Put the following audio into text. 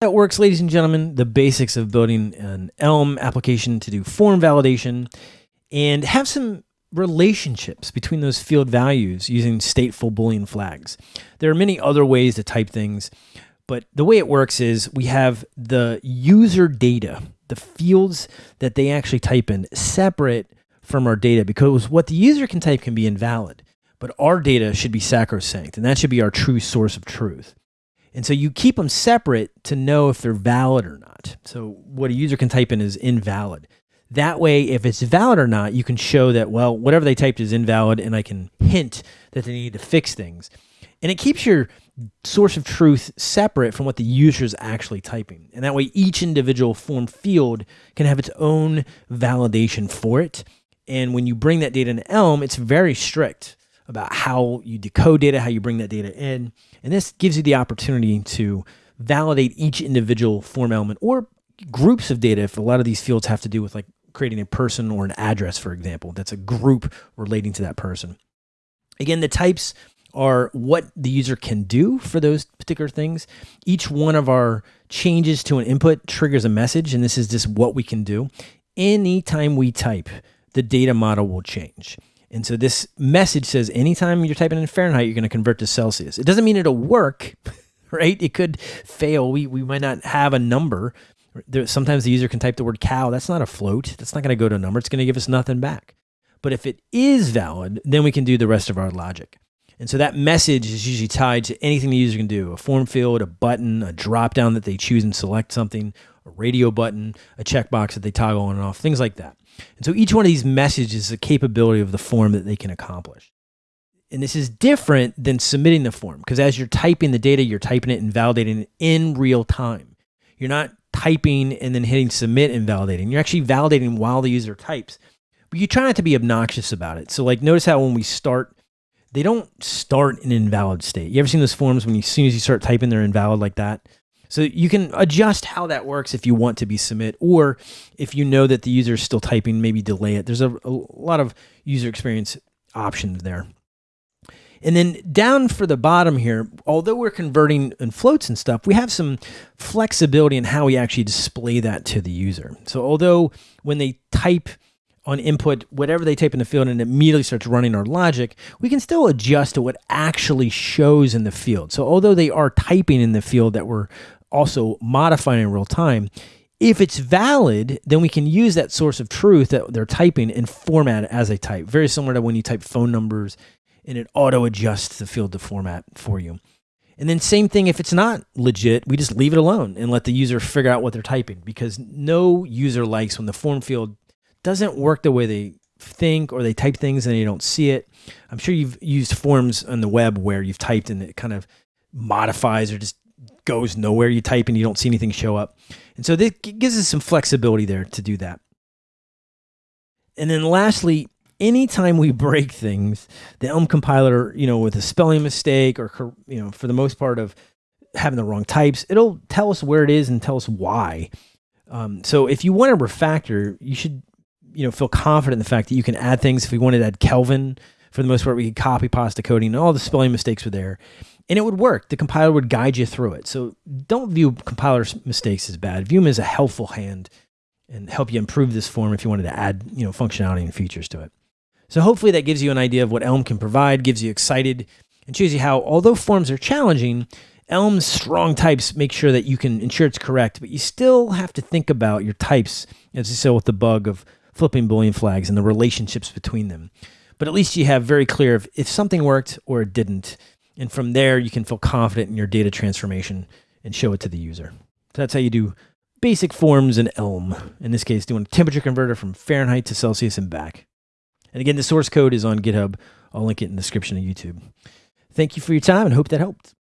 That works, ladies and gentlemen, the basics of building an Elm application to do form validation and have some relationships between those field values using stateful Boolean flags. There are many other ways to type things, but the way it works is we have the user data, the fields that they actually type in, separate from our data because what the user can type can be invalid, but our data should be sacrosanct, and that should be our true source of truth. And so you keep them separate to know if they're valid or not. So what a user can type in is invalid. That way, if it's valid or not, you can show that, well, whatever they typed is invalid, and I can hint that they need to fix things. And it keeps your source of truth separate from what the user is actually typing. And that way, each individual form field can have its own validation for it. And when you bring that data in Elm, it's very strict about how you decode data, how you bring that data in. And this gives you the opportunity to validate each individual form element or groups of data if a lot of these fields have to do with like creating a person or an address, for example, that's a group relating to that person. Again, the types are what the user can do for those particular things. Each one of our changes to an input triggers a message, and this is just what we can do. Anytime we type, the data model will change. And so this message says anytime you're typing in Fahrenheit, you're going to convert to Celsius. It doesn't mean it'll work, right? It could fail. We, we might not have a number. There, sometimes the user can type the word cow. That's not a float. That's not going to go to a number. It's going to give us nothing back. But if it is valid, then we can do the rest of our logic. And so that message is usually tied to anything the user can do a form field, a button, a drop down that they choose and select something, a radio button, a checkbox that they toggle on and off, things like that. And so each one of these messages is a capability of the form that they can accomplish. And this is different than submitting the form because as you're typing the data, you're typing it and validating it in real time. You're not typing and then hitting submit and validating. You're actually validating while the user types. But you try not to be obnoxious about it. So like notice how when we start, they don't start in an invalid state. You ever seen those forms when you, as soon as you start typing, they're invalid like that? So you can adjust how that works if you want to be submit, or if you know that the user is still typing, maybe delay it. There's a, a lot of user experience options there. And then down for the bottom here, although we're converting in floats and stuff, we have some flexibility in how we actually display that to the user. So although when they type on input, whatever they type in the field and it immediately starts running our logic, we can still adjust to what actually shows in the field. So although they are typing in the field that we're also modifying in real time, if it's valid, then we can use that source of truth that they're typing and format it as they type. Very similar to when you type phone numbers and it auto adjusts the field to format for you. And then same thing if it's not legit, we just leave it alone and let the user figure out what they're typing because no user likes when the form field doesn't work the way they think or they type things and they don't see it. I'm sure you've used forms on the web where you've typed and it kind of modifies or just goes nowhere. You type and you don't see anything show up. And so this gives us some flexibility there to do that. And then lastly, anytime we break things, the Elm compiler, you know, with a spelling mistake or, you know, for the most part of having the wrong types, it'll tell us where it is and tell us why. Um, so if you want to refactor, you should, you know, feel confident in the fact that you can add things. If we wanted to add Kelvin, for the most part, we could copy pasta coding and all the spelling mistakes were there and it would work. The compiler would guide you through it. So don't view compiler mistakes as bad. View them as a helpful hand and help you improve this form if you wanted to add, you know, functionality and features to it. So hopefully that gives you an idea of what Elm can provide, gives you excited, and shows you how, although forms are challenging, Elm's strong types make sure that you can ensure it's correct, but you still have to think about your types, as you saw with the bug of flipping Boolean flags and the relationships between them. But at least you have very clear if, if something worked or it didn't. And from there, you can feel confident in your data transformation and show it to the user. So that's how you do basic forms in Elm. In this case, doing a temperature converter from Fahrenheit to Celsius and back. And again, the source code is on GitHub. I'll link it in the description of YouTube. Thank you for your time and hope that helped.